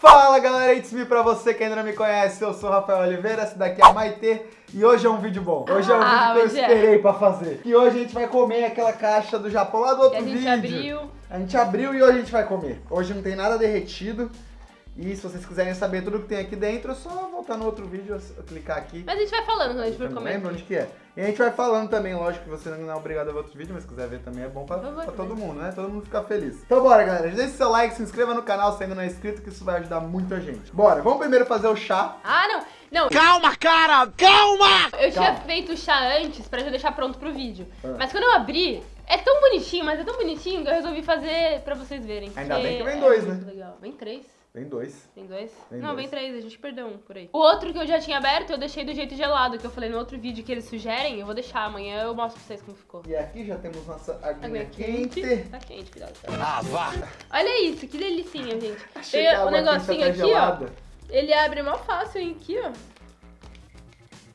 Fala galera, it's me pra você que ainda não me conhece, eu sou o Rafael Oliveira, esse daqui é a Maitê e hoje é um vídeo bom. Hoje é um Ah, vídeo que eu é. esperei pra fazer. E hoje a gente vai comer aquela caixa do Japão lá do outro Que a gente vídeo. abriu. A gente abriu e hoje a gente vai comer. Hoje não tem nada derretido. E se vocês quiserem saber tudo que tem aqui dentro, é só voltar no outro vídeo, eu clicar aqui. Mas a gente vai falando quando a gente for não comer. lembro onde que é. E a gente vai falando também, lógico que você não é obrigado a ver outros vídeos, mas se quiser ver também é bom pra, pra todo mundo, né? Todo mundo ficar feliz. Então bora, galera. Deixe seu like, se inscreva no canal se ainda não é inscrito, que isso vai ajudar muita gente. Bora, vamos primeiro fazer o chá. Ah, não. Não, Calma, cara! Calma! eu tinha Calma. feito o chá antes pra já deixar pronto pro vídeo. Ah. Mas quando eu abri, é tão bonitinho, mas é tão bonitinho que eu resolvi fazer pra vocês verem. Ainda porque bem que vem é dois, muito né? Legal. Vem três. Vem dois. Tem dois? Vem não, dois. vem três, a gente perdeu um por aí. O outro que eu já tinha aberto, eu deixei do jeito gelado, que eu falei no outro vídeo que eles sugerem, eu vou deixar. Amanhã eu mostro pra vocês como ficou. E aqui já temos nossa aguinha Aguinha quente. quente. Tá quente, cuidado. Ah, vá! Olha isso, que delicinha, gente. Achei Tem água quente negocinho tá aqui, ó. gelada. Ele abre mó fácil, hein, aqui, ó.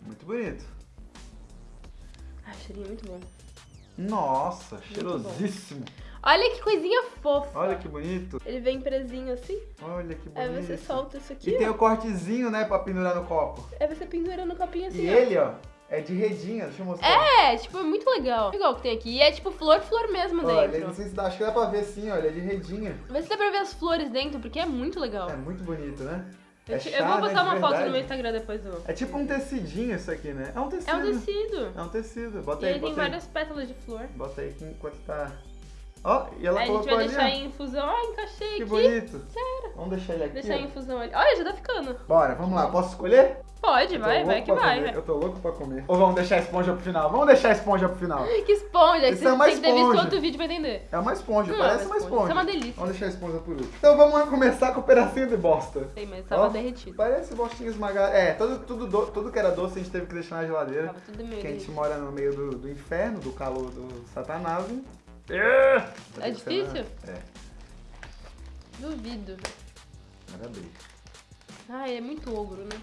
Muito bonito. Ai, cheirinho muito bom. Nossa, bom. cheirosíssimo. Olha que coisinha fofa. Olha que bonito. Ele vem presinho assim, Olha que bonito. aí você solta isso aqui, E tem ó. o cortezinho, né, pra pendurar no copo. Aí você pendura no copinho assim, E ó. ele, ó, é de redinha. Deixa eu mostrar. É, tipo, é muito legal. O que tem aqui. E é tipo flor, flor mesmo Olha, dentro. não sei se dá, acho que dá pra ver sim, olha, é de redinha. Vê se dá pra ver as flores dentro, porque é muito legal. É muito bonito, né? eu, é chá, eu vou né, postar de uma foto no meu Instagram depois do. É tipo um tecidinho isso aqui, né? É um tecido. É um tecido. É um tecido. Bota E aí, tem bota aí. várias pétalas de flor. Bota aí enquanto tá... Ó, e ela Aí a gente colocou vai ali, deixar ó. em infusão. Ó, encaixei Que aqui. bonito. Vamos deixar ele aqui, Deixar em infusão ali. Olha, já tá ficando. Bora, vamos lá. Posso escolher? Pode, vai, vai que vai. Eu tô louco pra comer. Ou vamos deixar a esponja pro final? Vamos deixar a esponja pro final. Que esponja. Isso é uma tem que ter visto esponja. outro vídeo pra entender. É uma esponja, Não, parece é uma uma esponja. esponja. Isso é uma delícia. Vamos deixar a esponja por último. Então vamos começar com o pedacinho de bosta. Sei, mas tava Ó, derretido. Parece bostinha esmagada. É, tudo, tudo, do- tudo que era doce a gente teve que deixar na geladeira. Tava tudo meio Porque a gente mora no meio do, do inferno, do calor do satanás. É, É difícil? É, Duvido. bem. Ai, é muito ogro, né?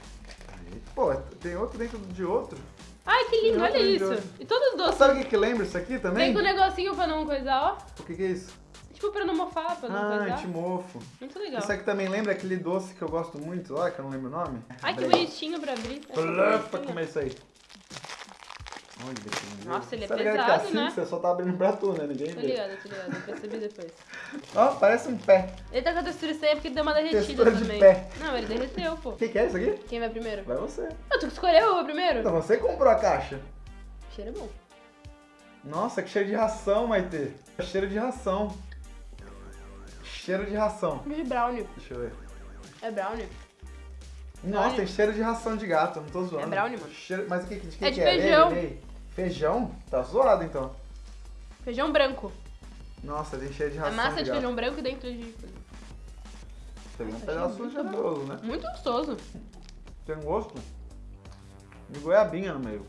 Aí, Pô, tem outro dentro de outro. Ai, que lindo, Tem olha isso. E todos doces. Sabe o que, que lembra isso aqui também? Vem com o negocinho pra não coisar, ó. O que, que é isso? Tipo, pra não mofar, pra não Ah, coisar. timofo. Muito legal. Isso aqui também lembra aquele doce que eu gosto muito lá, que eu não lembro o nome? Ai, que bonitinho pra abrir. Blá, pra comer isso aí. Lindo. Nossa, ele é Tá ligado pesado, que assim né? você só tá abrindo pra tu, né? Ninguém Tô vê. ligada, tô ligada. Eu percebi depois. Ó, parece um pé. Ele tá com a textura estranha porque deu uma derretida Textura de também. pé. Não, ele derreteu, pô. O que, que é isso aqui? Quem vai primeiro? Vai você. Ah, tu que escolheu eu vou primeiro? Então você comprou a caixa. O cheiro é bom. Nossa, que cheiro de ração, Maitê. Cheiro de ração. Cheiro de ração. De brownie. Deixa eu ver. É brownie. Nossa, Brownie. tem cheiro de ração de gato, não tô zoando. É brownie, mano. Cheiro... Mas o que, de que É de que é? feijão. Lê, lê. Feijão? Tá zoado então. Feijão branco. Nossa, tem cheiro de É ração massa de de gato. feijão branco dentro de... Peguei um Nossa, pedaço generoso, né? Muito gostoso. Tem gosto de goiabinha no meio.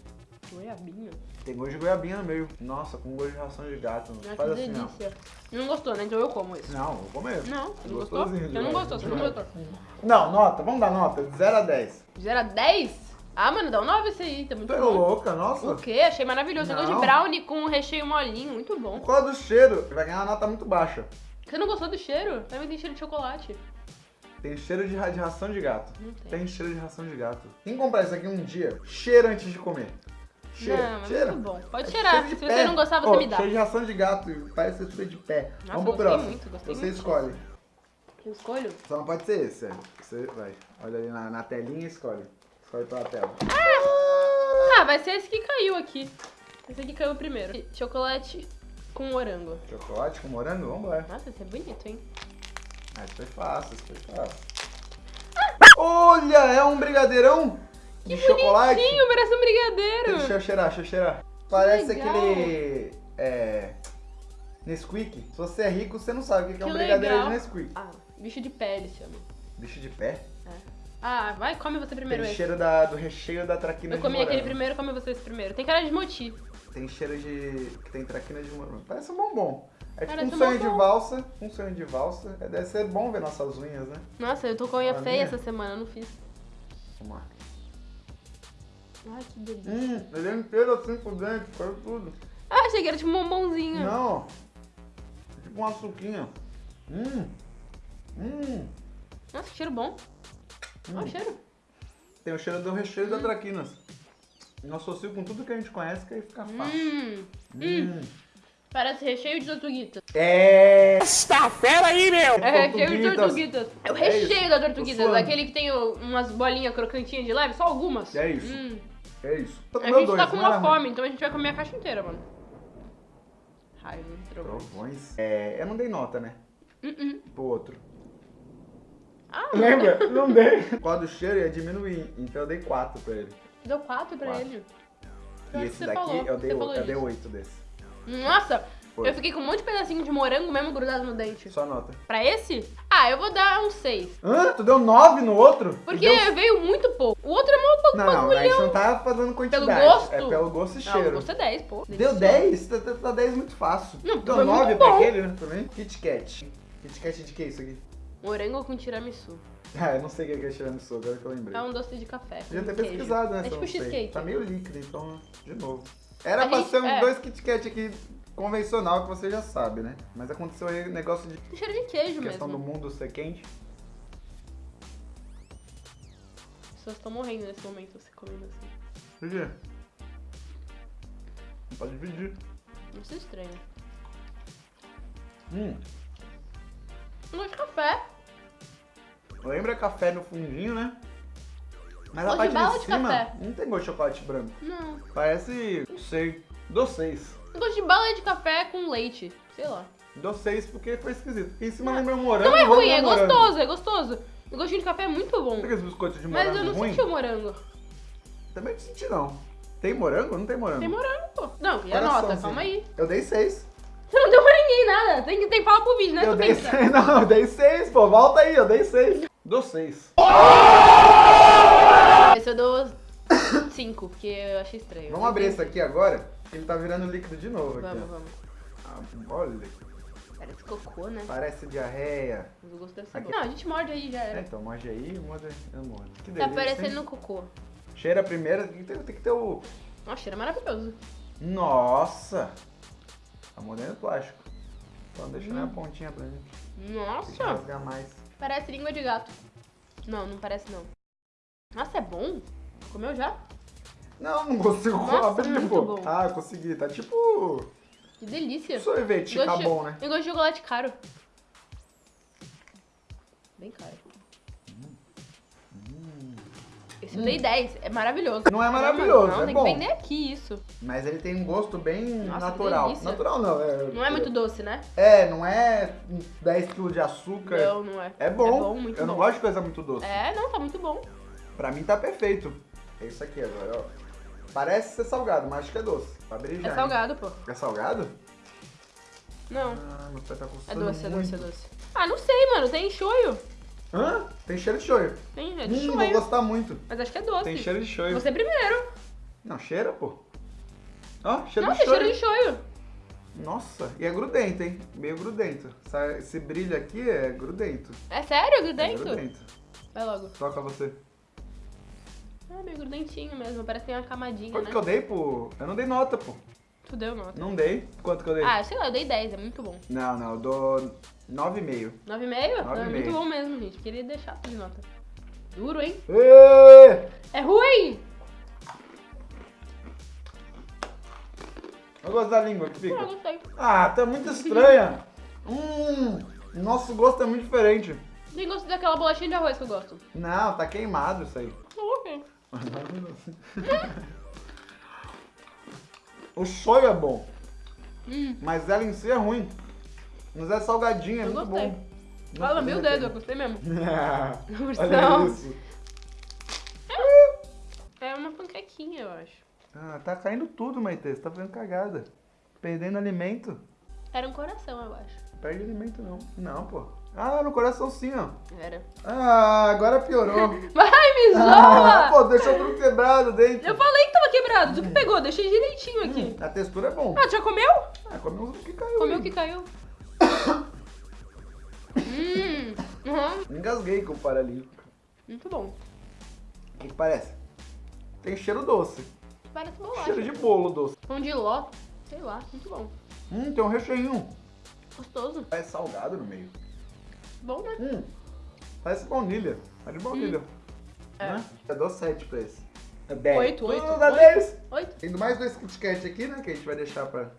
Goiabinha. Tem gosto de goiabinha no meio. Nossa, com gosto de ração de gato. Ah, Faz que assim, delícia. Não gostou, né? Então eu como isso. Não, vou comer. Não, você não gostou? Você não né? gostou, você não gostou. Não, nota, vamos dar nota, de 0 a 10. De 0 a 10? Ah, mano, dá um 9 esse aí, tá muito Tu é bom. louca, nossa. O quê? Achei maravilhoso. Você gosta de Não. brownie com recheio molinho, muito bom. Por causa do cheiro, vai ganhar uma nota muito baixa. Você não gostou do cheiro? Também tem cheiro de chocolate. Tem cheiro de, ra- de ração de gato. Não tem. Tem cheiro de ração de gato. Quem comprar isso aqui um dia, cheira antes de comer. Cheira, não, mas cheira. muito bom. Pode É cheirar. cheiro Se você pé. não gostar, você Ô, me dá. Cheiro de ração de gato, parece textura de pé. Nossa, Vamos pro gostei próximo. muito, gostei Você muito escolhe. Eu escolho? Só não pode ser esse, é. Você vai. Olha ali na, na telinha e escolhe. Escolhe pela tela. Ah, vai ser esse que caiu aqui. Esse aqui caiu primeiro. Chocolate com morango. Chocolate com morango? Vamos lá. Nossa, esse é bonito, hein? Ah, isso foi fácil, isso foi fácil. Olha, é um brigadeirão de chocolate. Bonitinho, parece um brigadeiro. Deixa eu cheirar, deixa eu cheirar. Parece legal. aquele. É. Nesquik. Se você é rico, você não sabe o que que é um Que brigadeiro legal. de Nesquik. Ah, bicho de pele chama. Bicho de pé. Ah, vai, come você primeiro Tem esse. cheiro da, do recheio da traquina Eu comi aquele primeiro, come você esse primeiro. Tem cara de moti. Tem cheiro de. que tem traquina de morango. Parece um bombom. É tipo Parece um um sonho de valsa. Um sonho de valsa. É, Deve ser bom ver nossas unhas, né? Nossa, eu tô com a unha A feia minha? essa semana, não fiz. Vamos lá. Ai, que delícia. Hum, ele é inteiro assim por dentro, caiu tudo. Ah, achei que era tipo um bombonzinho. Não. Tipo uma suquinha. Hum. Hum. Nossa, que cheiro bom. Olha o cheiro. Tem o cheiro do recheio da traquinas. Eu associo com tudo que a gente conhece que aí fica fácil. Hum, Hum. parece recheio de tortuguita. É. Esta fera aí, meu! É recheio de Tortuguitas. tortuguitas. É o É recheio isso. da tortuguita, daquele que tem umas bolinhas crocantinhas de leve, só algumas. É isso. Hum. É isso. Tô A gente tá dois, com não uma fome, então a gente vai comer a caixa inteira, mano. Raiva, trovões. Trovões. É, eu não dei nota, né? Uh-uh. Pro outro. Ah, Lembra? Não dei. O quadro do cheiro ia diminuir, então eu dei 4 pra ele. deu quatro pra Quatro. ele. E Acho esse daqui falou, eu dei, eu dei disso. 8 desse. Nossa, Foi. eu fiquei com um monte de pedacinho de morango mesmo grudado no dente. Só nota. Pra esse? Ah, eu vou dar um 6. Hã? Tu deu 9 no outro? Porque Deu... veio muito pouco. O outro é mó pouco Não, não, a gente não tá fazendo quantidade. gosto? É pelo gosto e Não, cheiro. o gosto é 10, pô. Deu 10? Tá, tá, tá 10 muito fácil. Não, Deu foi 9 muito pra aquele, né? Também. Kit Kat. Kit Kat de que isso aqui? Morango com tiramisu. Ah, eu não sei o que é tiramisu, agora que eu lembrei. É um doce de café. Podia ter queijo. pesquisado, né? É tipo cheesecake. Tá meio líquido, então, de novo. Era A pra gente- ser uns é. dois Kit Kat aqui convencional, que você já sabe, né? Mas aconteceu aí o negócio de Tem cheiro de queijo questão do mesmo. mundo ser quente. As pessoas estão morrendo nesse momento, você comendo assim. Por quê? Não pode dividir. Não se estranho. Hum, Um gosto de café. Lembra café no fundinho, né? Mas a parte de de cima café. não tem gosto de chocolate branco. Não. Parece, não sei, doceis. Um gosto de bala de café com leite. Sei lá. Doceis porque foi esquisito. Porque em cima Não. lembra morango. Não é ruim, é morango. gostoso, é gostoso. O gostinho de café é muito bom. Sabe aqueles biscoitos de Mas morango eu não ruim? senti o morango. Também não senti não. Tem morango? Não tem morango. Tem morango, pô. Não, e a Coraçãozinho. nota, calma aí. Eu dei seis. Você não deu pra ninguém nada. Tem que, tem que falar pro vídeo, né? eu Tu dei pensa. seis. Não, eu dei seis, pô. Volta aí, eu dei seis. Dou seis. Esse eu dou 5, porque eu achei estranho. Vamos abrir esse aqui agora. que Ele tá virando líquido de novo aqui. Vamos, vamos. Ah, olha, Parece cocô, né? parece diarreia. Mas o gosto deve ser Aqui. bom. Não, a gente morde aí, já É, era. então, morde aí, morde. Eu mordo. Que Tá delícia, parecendo hein? cocô. Cheira primeiro, tem que ter, tem que ter o... Nossa, cheiro maravilhoso. Nossa! Tá mordendo plástico. Então deixa na pontinha pra gente. Nossa, rasgar mais. Parece língua de gato. Não, não parece não. Nossa, é bom? Comeu já? Não, não consigo Nossa, abrir, pô. bom. Ah, consegui. Tá tipo Que delícia. sorvete de- Cabon, né? Eu gosto de chocolate caro. Bem caro. Esse eu dei 10, é maravilhoso. Não é maravilhoso, Não, é tem bom. que vender aqui isso. Mas ele tem um gosto bem Nossa, natural. delícia. Natural não, é... Não é muito doce, né? É, não é 10 kg de açúcar. Não, não é. É bom. É bom, muito Eu não bom. gosto de coisa muito doce. É, não, tá muito bom. Pra mim tá perfeito. É isso aqui agora, ó. Parece ser salgado, mas acho que é doce. Pra abrir já, É hein? salgado, pô. É salgado? Não. Ah, meu pé tá É doce, é doce, é doce. Ah, não sei, mano. Tem shoyu. Hã? Tem cheiro de shoyu. Tem, é de Hum, vou gostar muito. Mas acho que é doce. Tem cheiro de shoyu. Você primeiro. Não, cheira, pô. Ó, cheiro Não, de tem shoyu. cheiro de shoyu. Nossa, e é grudento, hein? Meio grudento. Esse brilho aqui é grudento. É sério, É grudento? grudento. Vai logo. Toca você. É meio grudentinho mesmo. Parece que tem uma camadinha, Quanto né? que eu dei, pô? Eu não dei nota, pô. Tu deu nota. Não dei. Quanto que eu dei? Ah, sei lá, eu dei 10, é muito bom. Não, não, eu dou 9,5. 9,5? Nove Não, é muito bom mesmo, gente. Queria deixar de nota. Duro, hein? É ruim! Eu gosto da língua que Não, fica. eu gostei. Ah, tá muito estranha. hum, nosso gosto é muito diferente. Tem gosto daquela bolachinha de arroz que eu gosto. Não, tá queimado isso aí. Não, ok. O shoyu é bom, Hum, mas ela em si é ruim. Mas é salgadinha, é eu muito gostei. bom. Fala meu dedo, eu gostei mesmo. Olha isso. É uma panquequinha, eu acho. Ah, tá caindo tudo, Maite. Você tá fazendo cagada. Perdendo alimento. Era um coração, eu acho. Perde alimento não. Não, pô. Ah, no coração sim, ó. Era. Ah, agora piorou. Vai, me Ah, zoa! pô, deixou tudo quebrado dentro. Eu falei que tava quebrado. Tu que pegou, deixei direitinho aqui. A textura é bom. Ah, tu já comeu? Ah, comeu uns que caiu. Comeu o que caiu. hum, uhum. Engasguei com o paralímpico. Muito bom. O que, que parece? Tem cheiro doce. Parece bolacha. Cheiro de bolo doce. Pão de ló. Sei lá, muito bom. Hum, tem um recheinho. Gostoso. É salgado no meio. Bom, né? Hum. Parece baunilha. É de baunilha. É. Né? Eu dou 7 pra esse. É 10. Oito, oito, Tudo dá oito. 10. Oito. Tem mais dois Kit Kat aqui, né? Que a gente vai deixar pra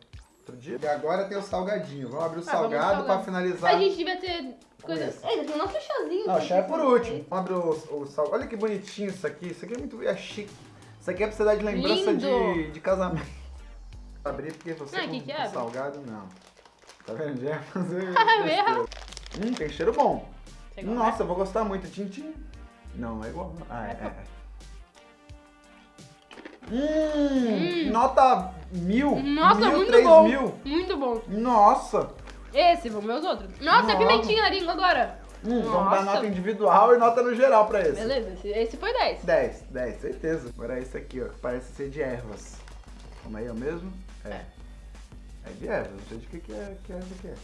outro dia. E agora tem o salgadinho. Vamos abrir o Ah, salgado pra finalizar. A gente devia ter coisa. esse. Ainda tem o nosso chazinho. Não, o chá é por último. Vamos abrir o, o salgado. Olha que bonitinho isso aqui. Isso aqui é muito é chique. Isso aqui é pra você dar de lembrança Lindo. de, de casamento. Abrir porque você com, que que salgado, não. Tá vendo? Já ia fazer Ah, besteira. mesmo? Hum, tem cheiro bom. Gosta? Nossa, eu vou gostar muito. Tintim. Não, é igual. Ah, é. é. Hum, nota mil. Nossa, mil, muito três bom. mil. Muito bom. Nossa. Esse, vamos ver os outros. Nossa, Nossa. pimentinha na língua agora. Hum, vamos dar nota individual e nota no geral pra esse. Beleza, esse, esse foi 10. 10, 10, certeza. Agora é esse aqui, ó, que parece ser de ervas. Como aí, é o mesmo? É. É de ervas, não sei de que, que é que erva que é.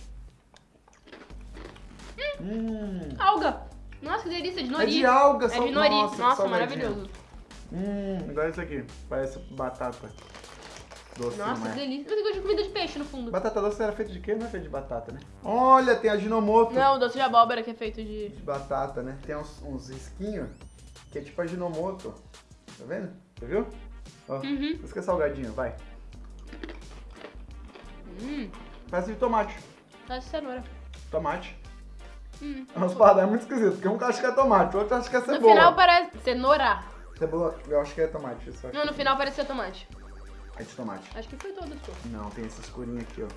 Hum. Alga. Nossa, que delícia, de É nori. de alga, É sal- de nori. Nossa, Nossa, maravilhoso. Hum, igual esse aqui. Parece batata. Doce, Nossa, que é? delícia. Eu gosto de comida de peixe no fundo. Batata doce era feita de quê? Não é feita de batata, né? Olha, tem a ginomoto. Não, doce de abóbora que é feito de... De batata, né? Tem uns, uns risquinhos que é tipo a ginomoto. Tá vendo? Você viu? Ó, Uhum. Isso que é salgadinho, vai. Hum, Parece de tomate. parece cenoura. Tomate. Hum. É muito esquisito, porque um acha que é tomate, o outro acha que é No cebola. final parece cenoura. Cebola, eu acho que é tomate. Isso acho Não, no final parecia tomate. É de tomate. Acho que foi todo, pô. Não, tem essa escurinha aqui, ó.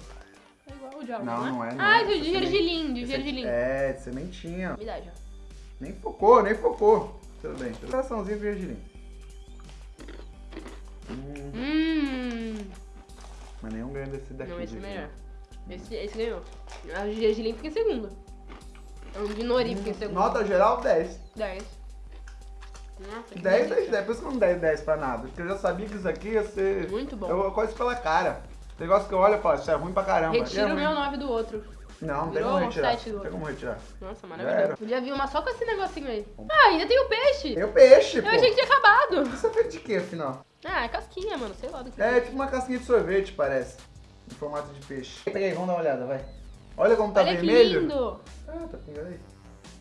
É igual o de alga, Não, né? não é, não ah, é. de gergelim, de aqui- gergelim. É, de sementinha. Me dá já. Nem focou, nem focou. Tudo bem. Coraçãozinho de gergelim. Hum, Hum. mas nenhum ganha desse daqui. Não, esse é melhor. Esse, esse ganhou. A de gergelim fica em segundo. O de nori fica em segundo. Nota geral, 10. 10. Nossa, que 10, 10, delícia. 10. Por isso que eu não dei 10 pra nada. Porque eu já sabia que isso aqui ia ser... Muito bom. Eu conheço pela cara. Negócio que eu olho e falo, isso é ruim pra caramba. E é Retira o meu 9 do outro. Não, não tem como um retirar. Não tem como retirar. Nossa, maravilhoso. Podia vir uma só com esse negocinho aí. Ah, ainda tem o peixe. Tem o peixe, Eu pô. achei que tinha acabado. Isso é feito de quê, afinal? Ah, é casquinha, mano. Sei lá do que. É tipo uma casquinha de sorvete, parece. Em formato de peixe. Pega aí, vamos dar uma olhada, vai. Olha como tá Olha que vermelho. lindo. Ah, tá pingando aí.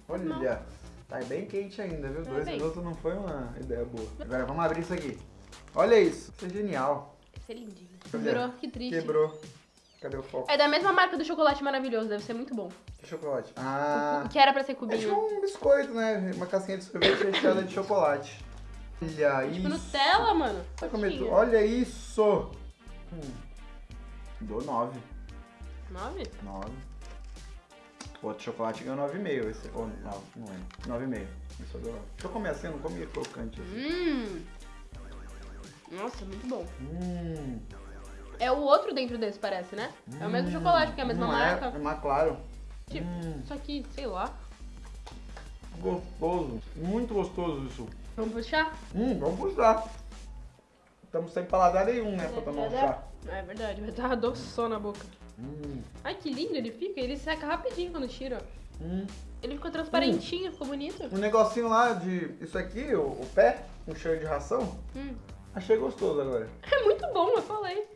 Olha, tá bem quente ainda, viu? Tá Dois bem. minutos não foi uma ideia boa. Agora vamos abrir isso aqui. Olha isso. Isso é genial. Esse é lindinho. Virou, que triste. Quebrou. Cadê o foco? É da mesma marca do chocolate maravilhoso, deve ser muito bom. Que chocolate. Ah. Que era pra ser É tipo cubinho. um biscoito, né? Uma casquinha de sorvete recheada de chocolate. Olha Tipo isso. Nutella, mano. É que- Coxinha. Olha isso. Hum. Dou 9. Nove? 9. O outro chocolate ganhou 9,5. Esse. Ou, não, não é. 9,5. Isso eu dou 9. Deixa eu comer assim, eu não comi crocante assim. Hum. Nossa, muito bom. Hum. É o outro dentro desse, parece, né? É o mesmo chocolate, porque é a mesma não marca. É, é mais claro. Tipo, Hum, Só que, sei lá. gostoso. Muito gostoso isso. Vamos puxar? Hum, vamos puxar. Estamos sem paladar nenhum, né? Pra tomar um chá. É verdade, vai dar adoçou na boca. Hum, Ai, que lindo ele fica. Ele seca rapidinho quando tira. hum. Ele ficou transparentinho, ficou bonito. Um negocinho lá de. Isso aqui, o, o pé, um cheiro de ração. Hum. Achei gostoso agora. É muito bom, eu falei.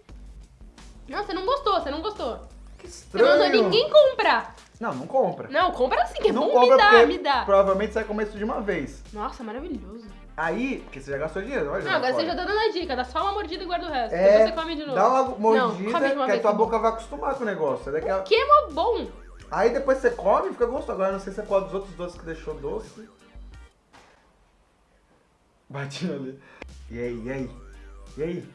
Não, você não gostou, você não gostou. Que Você estranho. mandou ninguém comprar. Não, não compra. Não, compra sim, que é não bom. compra Me porque me dá. provavelmente você vai comer isso de uma vez. Nossa, maravilhoso. Aí, porque você já gastou dinheiro, olha. Não, agora você já tá dando a dica, dá só uma mordida e guarda o resto. É, Depois você come de novo. dá uma mordida que a tua tá bom. boca vai acostumar com o negócio. Daqui a- Que é mó bom. Aí depois você come e fica gostoso. Agora não sei se é qual dos outros doces que deixou doce. Batinho ali. E aí, e aí? E aí?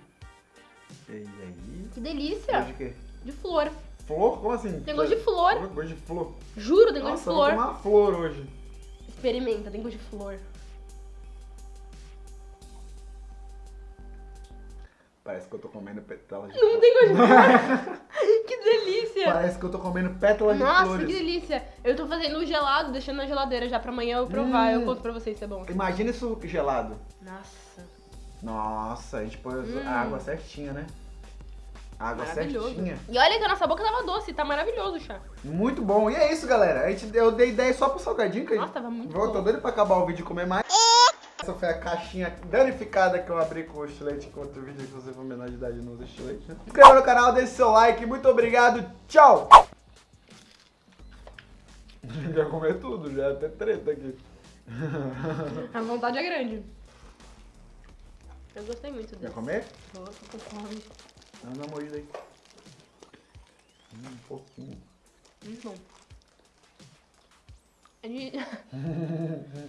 E aí? Que delícia. Gosto de quê? De flor. Flor? Como assim? Tem gosto de flor. Gosto de flor. Juro, tem gosto de Nossa, eu flor. vou tomar uma flor hoje. Experimenta, tem gosto de flor. Parece que eu tô comendo pétalas de Não flor. tem gosto de que delícia. Parece que eu tô comendo pétalas de Nossa, flores. que delícia. Eu tô fazendo gelado, deixando na geladeira já pra amanhã eu provar. Hum. Eu conto pra vocês se é bom. Imagina isso gelado. Nossa. Nossa, a gente põe Hum. a água certinha, né? Água certinha. E olha que a nossa boca tava doce, tá maravilhoso o chá. Muito bom. E é isso, galera. A gente, eu dei ideia só pro salgadinho. Que a Nossa, gente... tava muito Vou, tô bom. doido pra acabar o vídeo e comer mais. Essa foi a caixinha danificada que eu abri com o estilete com outro vídeo que você for menor de idade não usa estilete. Se inscreva no canal, deixe seu like. Muito obrigado. Tchau. Quer comer tudo, já é até treta aqui. A vontade é grande. Eu gostei muito Quer desse. comer? Tô, tô com fome. Dá uma mordida aí. Hum, um pouquinho. Muito bom. É de...